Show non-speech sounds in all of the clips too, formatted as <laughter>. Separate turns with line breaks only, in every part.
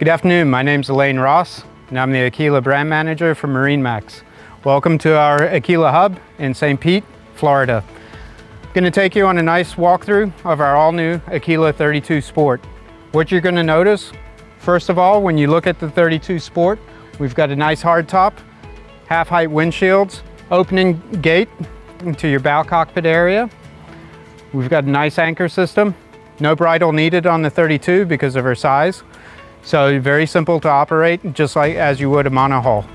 Good afternoon, my name is Elaine Ross, and I'm the Aquila brand manager for MarineMax. Welcome to our Aquila hub in St. Pete, Florida. I'm going to take you on a nice walkthrough of our all-new Aquila 32 Sport. What you're going to notice, first of all, when you look at the 32 Sport, we've got a nice hard top, half-height windshields, opening gate into your bow cockpit area. We've got a nice anchor system. No bridle needed on the 32 because of her size. So very simple to operate, just like as you would a monohull.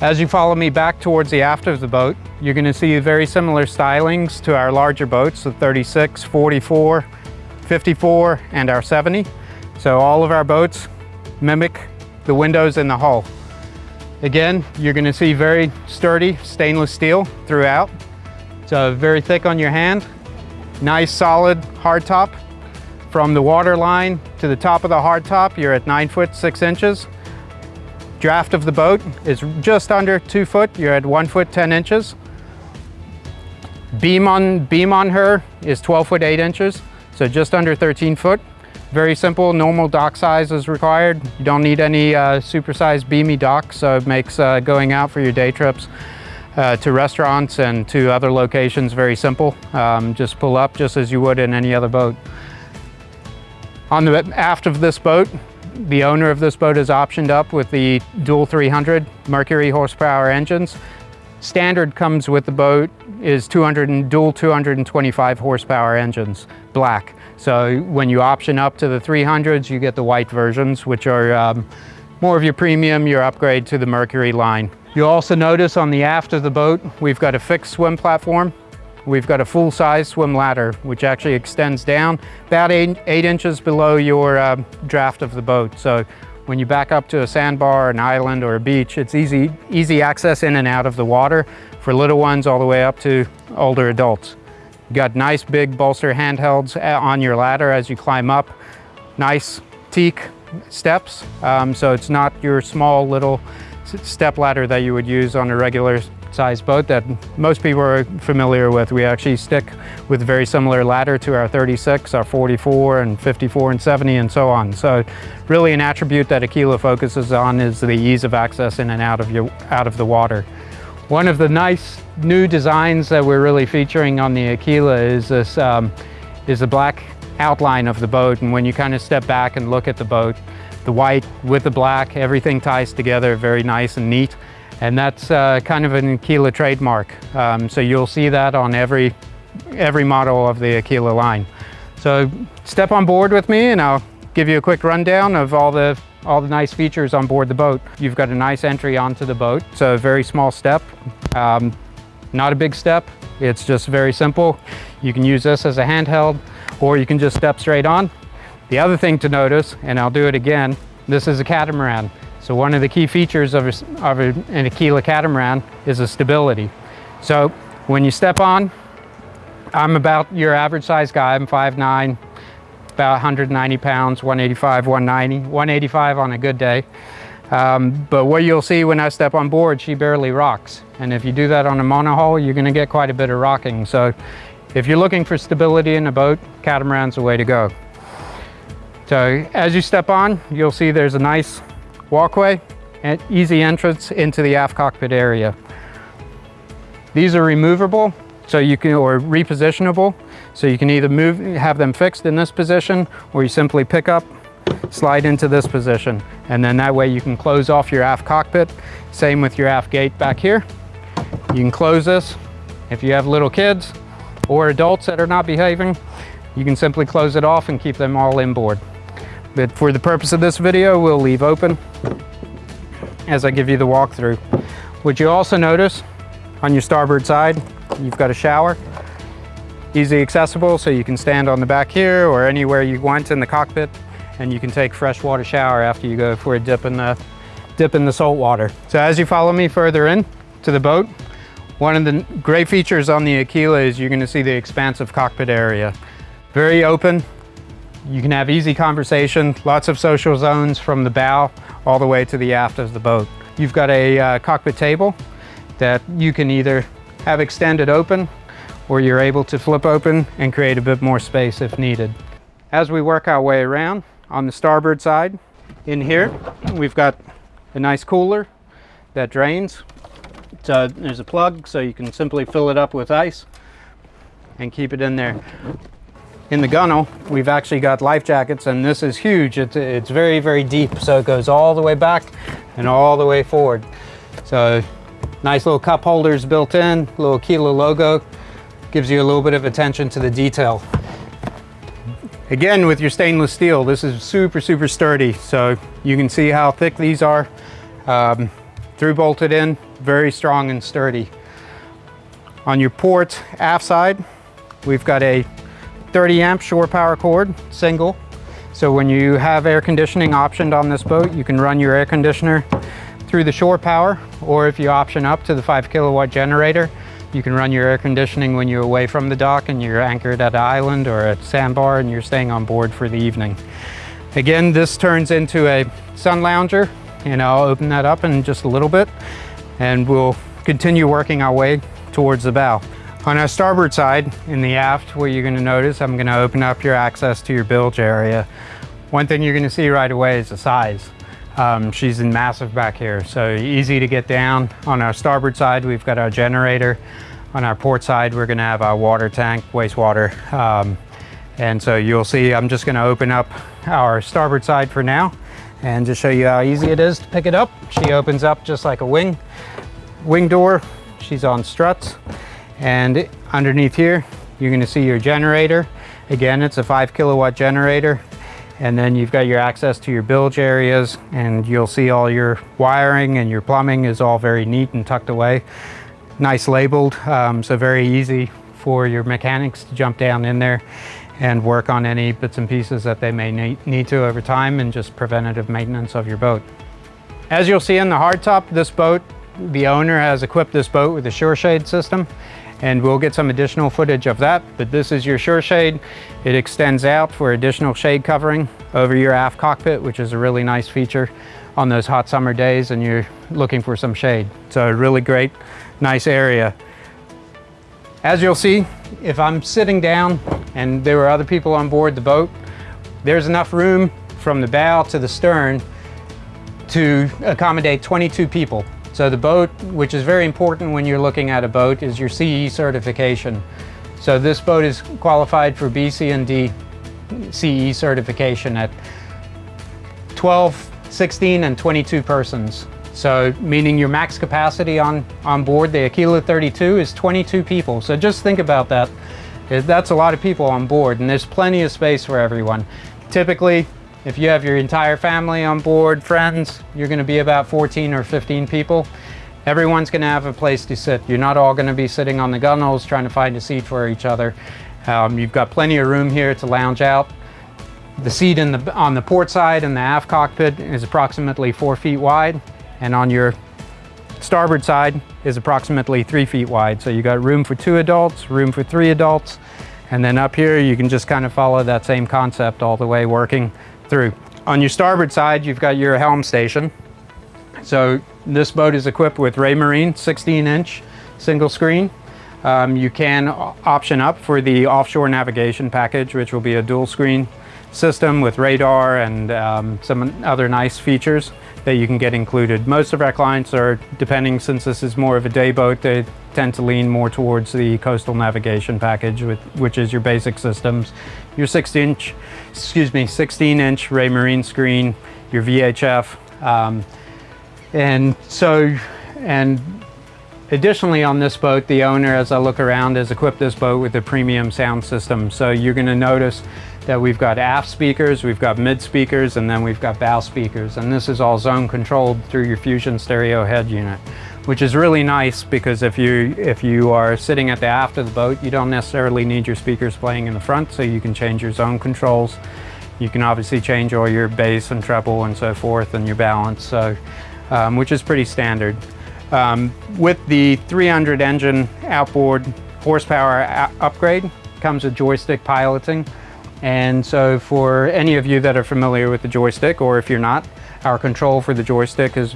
As you follow me back towards the aft of the boat, you're going to see very similar stylings to our larger boats, the 36, 44, 54, and our 70. So all of our boats mimic the windows in the hull. Again, you're going to see very sturdy stainless steel throughout. So very thick on your hand, nice solid hard top. From the water line to the top of the hardtop, you're at nine foot, six inches. Draft of the boat is just under two foot. You're at one foot, 10 inches. Beam on, beam on her is 12 foot, eight inches. So just under 13 foot. Very simple, normal dock size is required. You don't need any uh, supersized beamy dock, so it makes uh, going out for your day trips uh, to restaurants and to other locations very simple. Um, just pull up just as you would in any other boat. On the aft of this boat, the owner of this boat is optioned up with the dual 300 Mercury horsepower engines. Standard comes with the boat is 200 and dual 225 horsepower engines, black. So when you option up to the 300s, you get the white versions, which are um, more of your premium, your upgrade to the Mercury line. You'll also notice on the aft of the boat, we've got a fixed swim platform We've got a full-size swim ladder, which actually extends down about eight, eight inches below your uh, draft of the boat. So when you back up to a sandbar, an island, or a beach, it's easy, easy access in and out of the water for little ones all the way up to older adults. You got nice big bolster handhelds uh, on your ladder as you climb up. Nice teak steps, um, so it's not your small little step ladder that you would use on a regular size boat that most people are familiar with. We actually stick with very similar ladder to our 36, our 44, and 54, and 70, and so on. So really an attribute that Aquila focuses on is the ease of access in and out of, your, out of the water. One of the nice new designs that we're really featuring on the Aquila is this um, is the black outline of the boat. And when you kind of step back and look at the boat, the white with the black, everything ties together very nice and neat. And that's uh, kind of an Aquila trademark. Um, so you'll see that on every, every model of the Aquila line. So step on board with me and I'll give you a quick rundown of all the, all the nice features on board the boat. You've got a nice entry onto the boat. It's a very small step, um, not a big step. It's just very simple. You can use this as a handheld or you can just step straight on. The other thing to notice, and I'll do it again, this is a catamaran. So one of the key features of, a, of a, an Aquila catamaran is the stability. So when you step on, I'm about your average size guy. I'm 5'9", about 190 pounds, 185, 190, 185 on a good day. Um, but what you'll see when I step on board, she barely rocks. And if you do that on a monohull, you're gonna get quite a bit of rocking. So if you're looking for stability in a boat, catamaran's the way to go. So as you step on, you'll see there's a nice walkway and easy entrance into the aft cockpit area. These are removable so you can or repositionable so you can either move have them fixed in this position or you simply pick up slide into this position. And then that way you can close off your aft cockpit. Same with your aft gate back here. You can close this. If you have little kids or adults that are not behaving you can simply close it off and keep them all inboard but for the purpose of this video, we'll leave open as I give you the walkthrough. What you also notice on your starboard side, you've got a shower. Easy accessible, so you can stand on the back here or anywhere you want in the cockpit, and you can take freshwater shower after you go for a dip in the, dip in the salt water. So as you follow me further in to the boat, one of the great features on the Aquila is you're gonna see the expansive cockpit area. Very open, you can have easy conversation, lots of social zones from the bow all the way to the aft of the boat. You've got a uh, cockpit table that you can either have extended open or you're able to flip open and create a bit more space if needed. As we work our way around, on the starboard side, In here, we've got a nice cooler that drains. So there's a plug so you can simply fill it up with ice and keep it in there. In the gunnel, we've actually got life jackets and this is huge. It's, it's very, very deep. So it goes all the way back and all the way forward. So nice little cup holders built in, little Aquila logo. Gives you a little bit of attention to the detail. Again, with your stainless steel, this is super, super sturdy. So you can see how thick these are. Um, through bolted in, very strong and sturdy. On your port aft side, we've got a 30 amp shore power cord, single. So when you have air conditioning optioned on this boat, you can run your air conditioner through the shore power, or if you option up to the five kilowatt generator, you can run your air conditioning when you're away from the dock and you're anchored at an island or a sandbar and you're staying on board for the evening. Again, this turns into a sun lounger and I'll open that up in just a little bit and we'll continue working our way towards the bow. On our starboard side, in the aft, what you're gonna notice, I'm gonna open up your access to your bilge area. One thing you're gonna see right away is the size. Um, she's in massive back here, so easy to get down. On our starboard side, we've got our generator. On our port side, we're gonna have our water tank, wastewater. Um, and so you'll see, I'm just gonna open up our starboard side for now and just show you how easy it is to pick it up. She opens up just like a wing, wing door. She's on struts. And underneath here, you're gonna see your generator. Again, it's a five kilowatt generator and then you've got your access to your bilge areas and you'll see all your wiring and your plumbing is all very neat and tucked away. Nice labeled, um, so very easy for your mechanics to jump down in there and work on any bits and pieces that they may need to over time and just preventative maintenance of your boat. As you'll see in the hardtop, this boat, the owner has equipped this boat with a SureShade system and we'll get some additional footage of that. But this is your SureShade. It extends out for additional shade covering over your aft cockpit, which is a really nice feature on those hot summer days and you're looking for some shade. So a really great, nice area. As you'll see, if I'm sitting down and there were other people on board the boat, there's enough room from the bow to the stern to accommodate 22 people. So the boat, which is very important when you're looking at a boat, is your CE certification. So this boat is qualified for BC and D CE certification at 12, 16, and 22 persons. So meaning your max capacity on, on board the Aquila 32 is 22 people. So just think about that. That's a lot of people on board and there's plenty of space for everyone. Typically, if you have your entire family on board, friends, you're gonna be about 14 or 15 people. Everyone's gonna have a place to sit. You're not all gonna be sitting on the gunnels trying to find a seat for each other. Um, you've got plenty of room here to lounge out. The seat the, on the port side in the aft cockpit is approximately four feet wide, and on your starboard side is approximately three feet wide. So you got room for two adults, room for three adults, and then up here you can just kind of follow that same concept all the way working through. On your starboard side, you've got your helm station. So this boat is equipped with Raymarine 16 inch single screen. Um, you can option up for the offshore navigation package, which will be a dual screen system with radar and um, some other nice features that you can get included. Most of our clients are, depending since this is more of a day boat, they tend to lean more towards the coastal navigation package, which is your basic systems, your 16 inch, excuse me, 16 inch Raymarine screen, your VHF. Um, and so, and additionally on this boat, the owner, as I look around, has equipped this boat with a premium sound system. So you're gonna notice that we've got aft speakers, we've got mid speakers, and then we've got bow speakers. And this is all zone controlled through your Fusion stereo head unit which is really nice because if you if you are sitting at the aft of the boat, you don't necessarily need your speakers playing in the front, so you can change your zone controls. You can obviously change all your bass and treble and so forth and your balance, so um, which is pretty standard. Um, with the 300 engine outboard horsepower upgrade comes with joystick piloting. And so for any of you that are familiar with the joystick, or if you're not, our control for the joystick is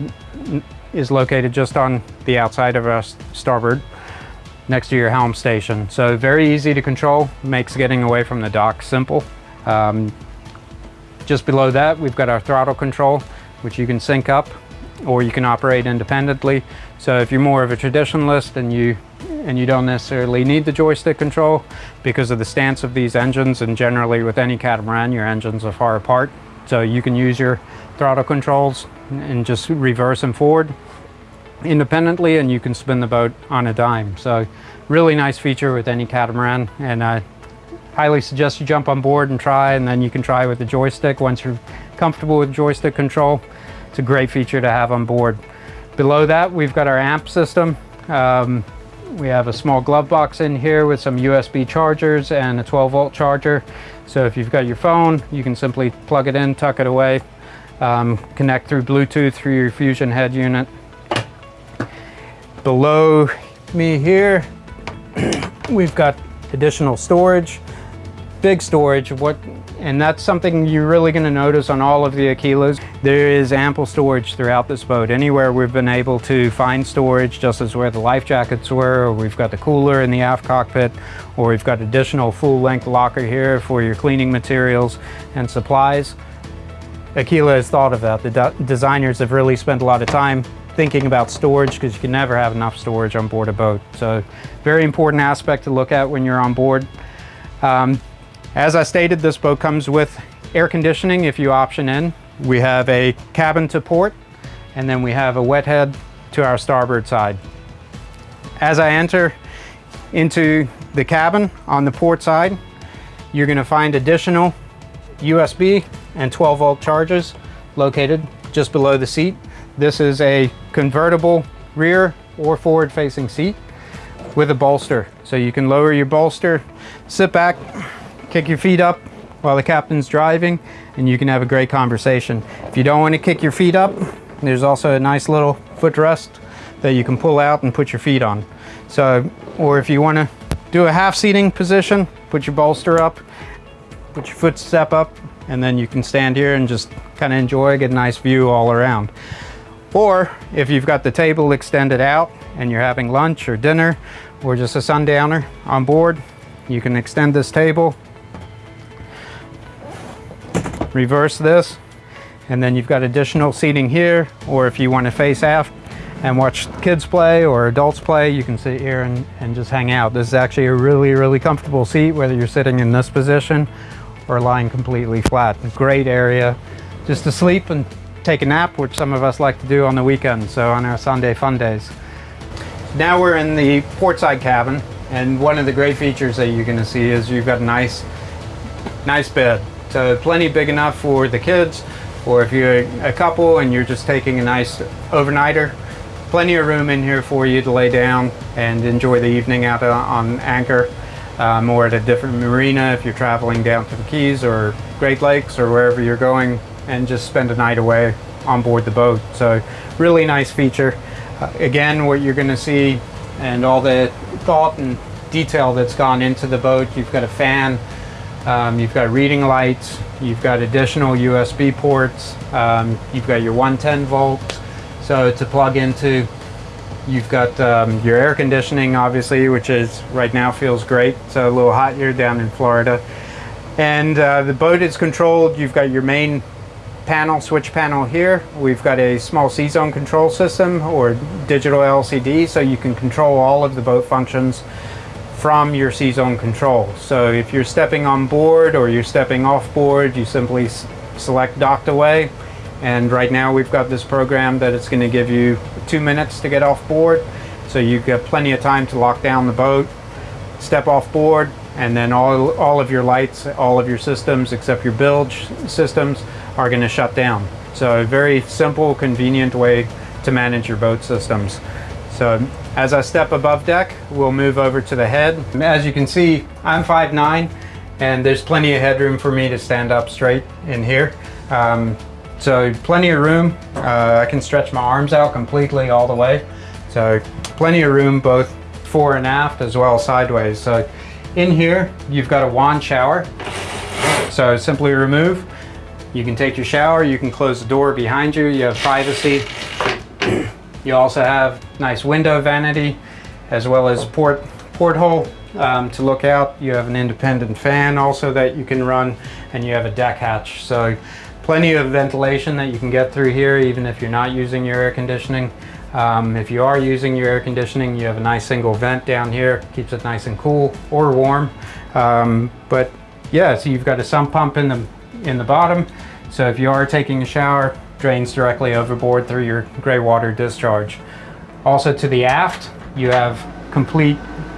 is located just on the outside of our starboard next to your helm station. So very easy to control, makes getting away from the dock simple. Um, just below that, we've got our throttle control, which you can sync up or you can operate independently. So if you're more of a traditionalist and you and you don't necessarily need the joystick control because of the stance of these engines and generally with any catamaran your engines are far apart. So you can use your throttle controls and just reverse and forward independently and you can spin the boat on a dime. So really nice feature with any catamaran and I highly suggest you jump on board and try and then you can try with the joystick. Once you're comfortable with joystick control it's a great feature to have on board below that we've got our amp system um, we have a small glove box in here with some USB chargers and a 12 volt charger. So if you've got your phone, you can simply plug it in, tuck it away, um, connect through Bluetooth through your Fusion head unit. Below me here, <clears throat> we've got additional storage, big storage. What and that's something you're really going to notice on all of the Aquilas. There is ample storage throughout this boat. Anywhere we've been able to find storage, just as where the life jackets were, or we've got the cooler in the aft cockpit, or we've got additional full-length locker here for your cleaning materials and supplies. Aquila has thought of that. The de designers have really spent a lot of time thinking about storage because you can never have enough storage on board a boat. So very important aspect to look at when you're on board. Um, as I stated, this boat comes with air conditioning if you option in. We have a cabin to port, and then we have a wet head to our starboard side. As I enter into the cabin on the port side, you're gonna find additional USB and 12 volt charges located just below the seat. This is a convertible rear or forward facing seat with a bolster. So you can lower your bolster, sit back, kick your feet up while the captain's driving and you can have a great conversation. If you don't want to kick your feet up, there's also a nice little footrest that you can pull out and put your feet on. So, or if you want to do a half seating position, put your bolster up, put your foot step up, and then you can stand here and just kind of enjoy, get a nice view all around. Or if you've got the table extended out and you're having lunch or dinner or just a sundowner on board, you can extend this table reverse this and then you've got additional seating here or if you want to face aft and watch kids play or adults play you can sit here and, and just hang out. This is actually a really really comfortable seat whether you're sitting in this position or lying completely flat. Great area just to sleep and take a nap which some of us like to do on the weekends so on our Sunday fun days. Now we're in the port side cabin and one of the great features that you're going to see is you've got a nice nice bed so plenty big enough for the kids, or if you're a couple and you're just taking a nice overnighter, plenty of room in here for you to lay down and enjoy the evening out on anchor um, or at a different marina if you're traveling down to the Keys or Great Lakes or wherever you're going and just spend a night away on board the boat. So really nice feature. Uh, again, what you're going to see and all the thought and detail that's gone into the boat. You've got a fan um, you've got reading lights, you've got additional USB ports, um, you've got your 110 volts. So to plug into, you've got um, your air conditioning obviously, which is right now feels great. It's a little hot here down in Florida. And uh, the boat is controlled, you've got your main panel, switch panel here. We've got a small C-zone control system or digital LCD so you can control all of the boat functions from your C-zone control. So if you're stepping on board or you're stepping off board, you simply select docked away. And right now we've got this program that it's going to give you two minutes to get off board. So you get plenty of time to lock down the boat, step off board, and then all, all of your lights, all of your systems except your bilge systems are going to shut down. So a very simple, convenient way to manage your boat systems. So as I step above deck, we'll move over to the head. As you can see, I'm 5'9", and there's plenty of headroom for me to stand up straight in here. Um, so plenty of room. Uh, I can stretch my arms out completely all the way. So plenty of room both fore and aft as well sideways. So in here, you've got a wand shower. So simply remove. You can take your shower, you can close the door behind you, you have privacy. You also have nice window vanity as well as port porthole um, to look out. You have an independent fan also that you can run and you have a deck hatch. So plenty of ventilation that you can get through here even if you're not using your air conditioning. Um, if you are using your air conditioning, you have a nice single vent down here, keeps it nice and cool or warm. Um, but yeah, so you've got a sump pump in the, in the bottom. So if you are taking a shower, drains directly overboard through your gray water discharge. Also to the aft, you have complete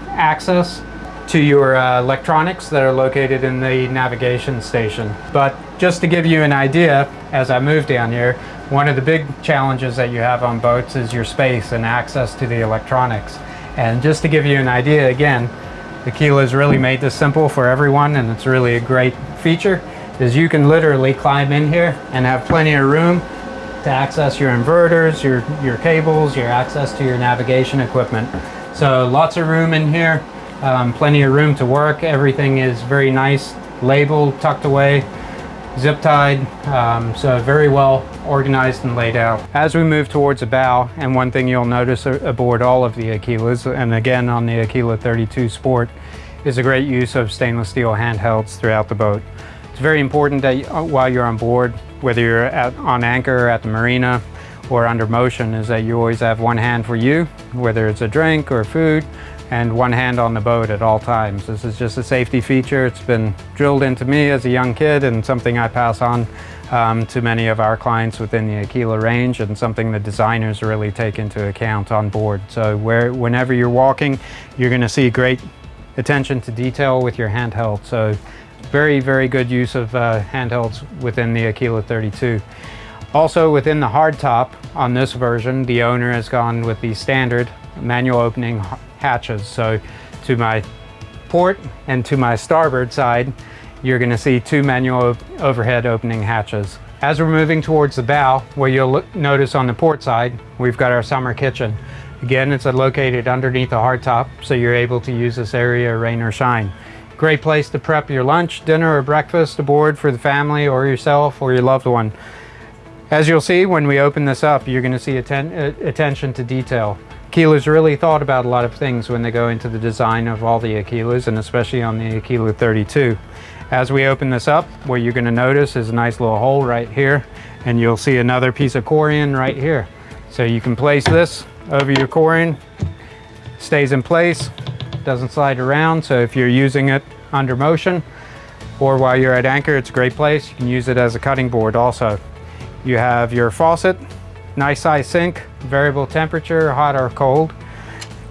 access to your uh, electronics that are located in the navigation station. But just to give you an idea, as I move down here, one of the big challenges that you have on boats is your space and access to the electronics. And just to give you an idea, again, Aquila has really made this simple for everyone and it's really a great feature, is you can literally climb in here and have plenty of room to access your inverters, your, your cables, your access to your navigation equipment. So lots of room in here um, plenty of room to work. Everything is very nice, labeled, tucked away, zip tied, um, so very well organized and laid out. As we move towards the bow, and one thing you'll notice aboard all of the Aquilas, and again on the Aquila 32 Sport, is a great use of stainless steel handhelds throughout the boat. It's very important that uh, while you're on board, whether you're on anchor or at the marina or under motion, is that you always have one hand for you, whether it's a drink or food, and one hand on the boat at all times. This is just a safety feature. It's been drilled into me as a young kid and something I pass on um, to many of our clients within the Aquila range and something the designers really take into account on board. So where, whenever you're walking, you're going to see great attention to detail with your handheld. So very, very good use of uh, handhelds within the Aquila 32. Also within the hardtop on this version, the owner has gone with the standard manual opening hatches. So to my port and to my starboard side, you're gonna see two manual overhead opening hatches. As we're moving towards the bow, where you'll look, notice on the port side, we've got our summer kitchen. Again, it's located underneath the hardtop, so you're able to use this area rain or shine. Great place to prep your lunch, dinner, or breakfast aboard for the family or yourself or your loved one. As you'll see, when we open this up, you're gonna see atten uh, attention to detail. Aquila's really thought about a lot of things when they go into the design of all the Aquilas and especially on the Aquila 32. As we open this up, what you're going to notice is a nice little hole right here and you'll see another piece of corian right here. So you can place this over your corian, stays in place, doesn't slide around. So if you're using it under motion or while you're at anchor, it's a great place. You can use it as a cutting board also. You have your faucet Nice size sink, variable temperature, hot or cold.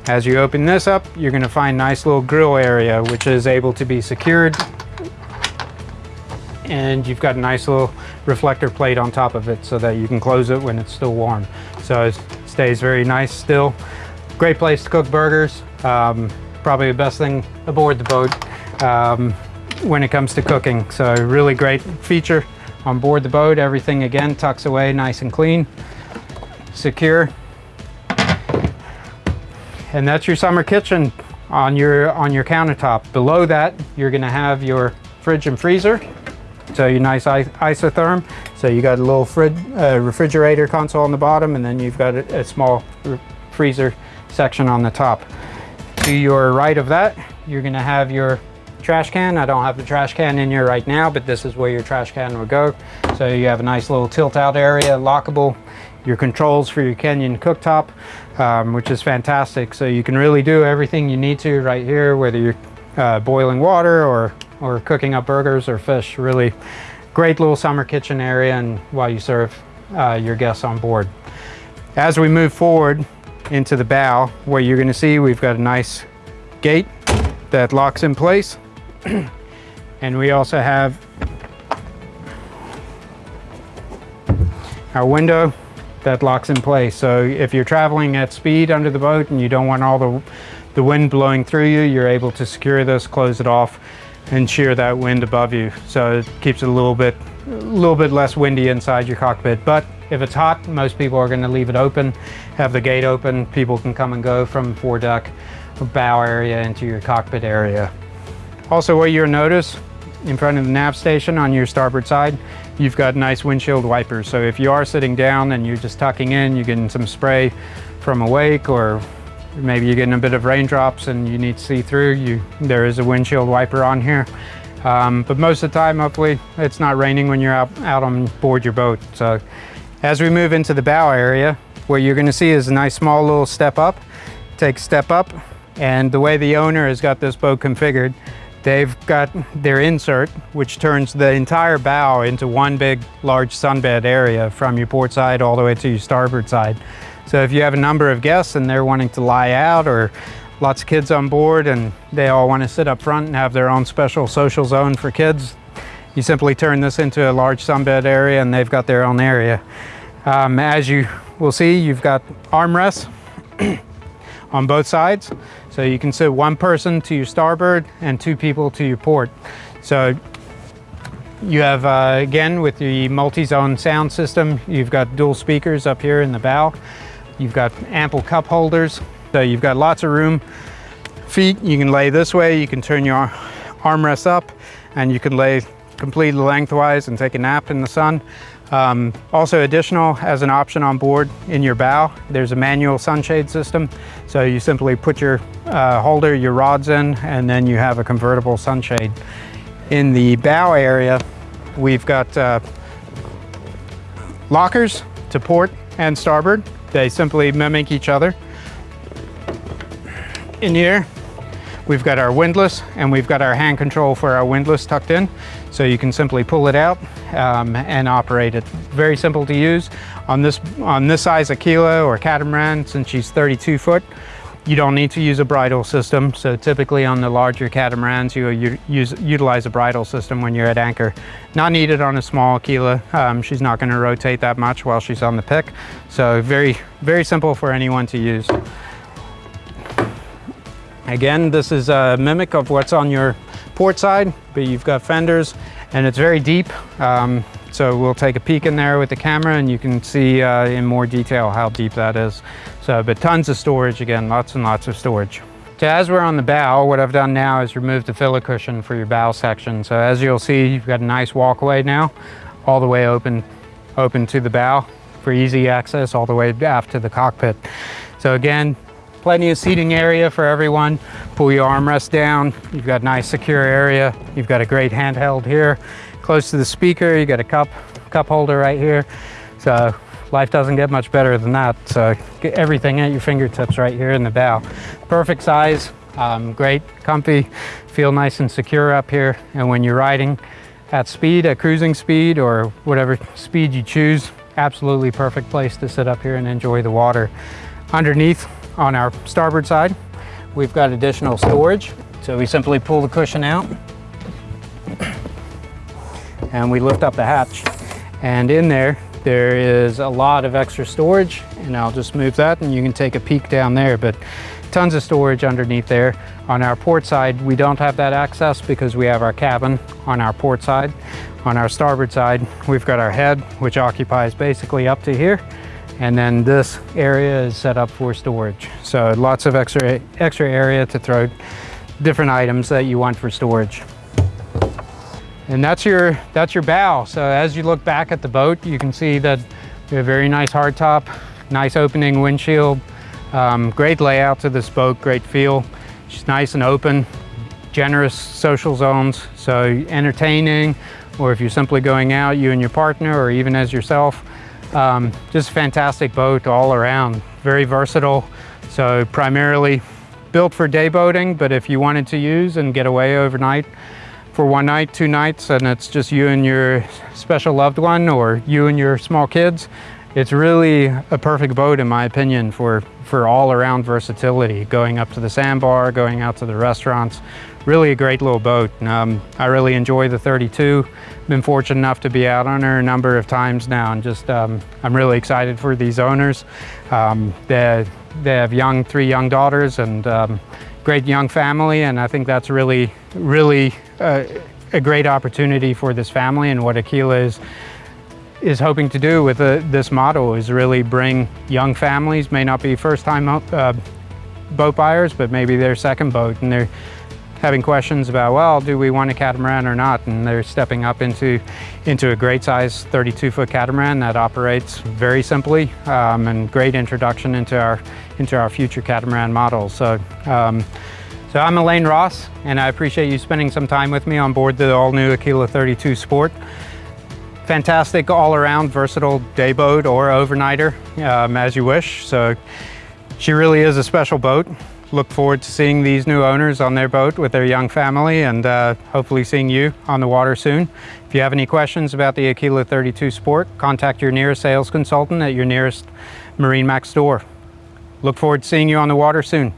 As you open this up, you're gonna find nice little grill area, which is able to be secured. And you've got a nice little reflector plate on top of it so that you can close it when it's still warm. So it stays very nice still. Great place to cook burgers. Um, probably the best thing aboard the boat um, when it comes to cooking. So really great feature on board the boat. Everything again tucks away nice and clean secure. And that's your summer kitchen on your on your countertop. Below that, you're gonna have your fridge and freezer. So your nice isotherm. So you got a little uh, refrigerator console on the bottom and then you've got a, a small freezer section on the top. To your right of that, you're gonna have your trash can. I don't have the trash can in here right now, but this is where your trash can would go. So you have a nice little tilt out area, lockable your controls for your Kenyon cooktop, um, which is fantastic. So you can really do everything you need to right here, whether you're uh, boiling water or, or cooking up burgers or fish. Really great little summer kitchen area and while you serve uh, your guests on board. As we move forward into the bow, where you're gonna see, we've got a nice gate that locks in place. <clears throat> and we also have our window that locks in place. So if you're traveling at speed under the boat and you don't want all the, the wind blowing through you, you're able to secure this, close it off, and shear that wind above you. So it keeps it a little bit, a little bit less windy inside your cockpit. But if it's hot, most people are gonna leave it open, have the gate open. People can come and go from foredeck bow area into your cockpit area. Also what you'll notice in front of the nav station on your starboard side, you've got nice windshield wipers. So if you are sitting down and you're just tucking in, you're getting some spray from a wake or maybe you're getting a bit of raindrops and you need to see through, you, there is a windshield wiper on here. Um, but most of the time, hopefully, it's not raining when you're out, out on board your boat. So as we move into the bow area, what you're gonna see is a nice small little step up. Take step up, and the way the owner has got this boat configured, they've got their insert, which turns the entire bow into one big large sunbed area from your port side all the way to your starboard side. So if you have a number of guests and they're wanting to lie out or lots of kids on board and they all want to sit up front and have their own special social zone for kids, you simply turn this into a large sunbed area and they've got their own area. Um, as you will see, you've got armrests <clears throat> on both sides. So you can sit one person to your starboard and two people to your port. So you have, uh, again, with the multi-zone sound system, you've got dual speakers up here in the bow. You've got ample cup holders. So you've got lots of room. Feet, you can lay this way. You can turn your armrest up and you can lay completely lengthwise and take a nap in the sun. Um, also additional as an option on board in your bow, there's a manual sunshade system. So you simply put your uh, holder, your rods in, and then you have a convertible sunshade. In the bow area, we've got uh, lockers to port and starboard. They simply mimic each other. In here, we've got our windlass and we've got our hand control for our windlass tucked in. So you can simply pull it out um, and operate it. Very simple to use. On this, on this size Aquila or catamaran, since she's 32 foot, you don't need to use a bridle system. So typically on the larger catamarans, you use, utilize a bridle system when you're at anchor. Not needed on a small Aquila. Um, she's not gonna rotate that much while she's on the pick. So very, very simple for anyone to use. Again, this is a mimic of what's on your port side, but you've got fenders and it's very deep. Um, so we'll take a peek in there with the camera and you can see uh, in more detail how deep that is. So, but tons of storage again, lots and lots of storage. So as we're on the bow, what I've done now is remove the filler cushion for your bow section. So as you'll see, you've got a nice walkway now, all the way open, open to the bow for easy access all the way aft to the cockpit. So again, plenty of seating area for everyone. Pull your armrest down. You've got a nice secure area. You've got a great handheld here. Close to the speaker, you got a cup, cup holder right here. So life doesn't get much better than that. So get everything at your fingertips right here in the bow. Perfect size, um, great, comfy, feel nice and secure up here. And when you're riding at speed, at cruising speed, or whatever speed you choose, absolutely perfect place to sit up here and enjoy the water. Underneath, on our starboard side, we've got additional storage. So we simply pull the cushion out and we lift up the hatch. And in there, there is a lot of extra storage and I'll just move that and you can take a peek down there, but tons of storage underneath there. On our port side, we don't have that access because we have our cabin on our port side. On our starboard side, we've got our head, which occupies basically up to here. And then this area is set up for storage. So lots of extra, extra area to throw different items that you want for storage. And that's your, that's your bow. So as you look back at the boat, you can see that we have a very nice hardtop, nice opening windshield, um, great layout to this boat, great feel. She's nice and open, generous social zones. So entertaining, or if you're simply going out, you and your partner, or even as yourself, um, just fantastic boat all around, very versatile. So primarily built for day boating, but if you wanted to use and get away overnight, for one night, two nights, and it's just you and your special loved one or you and your small kids, it's really a perfect boat in my opinion for, for all around versatility. Going up to the sandbar, going out to the restaurants, really a great little boat. Um, I really enjoy the 32. Been fortunate enough to be out on her a number of times now and just um, I'm really excited for these owners. Um, they, they have young, three young daughters and um, great young family and I think that's really, really uh, a great opportunity for this family and what Aquila is is hoping to do with uh, this model is really bring young families, may not be first time uh, boat buyers, but maybe their second boat and they're having questions about, well, do we want a catamaran or not? And they're stepping up into, into a great size 32 foot catamaran that operates very simply um, and great introduction into our, into our future catamaran models. So, um, so I'm Elaine Ross and I appreciate you spending some time with me on board the all new Aquila 32 Sport. Fantastic all around versatile day boat or overnighter um, as you wish. So she really is a special boat look forward to seeing these new owners on their boat with their young family and uh, hopefully seeing you on the water soon. If you have any questions about the Aquila 32 Sport, contact your nearest sales consultant at your nearest MarineMax store. Look forward to seeing you on the water soon.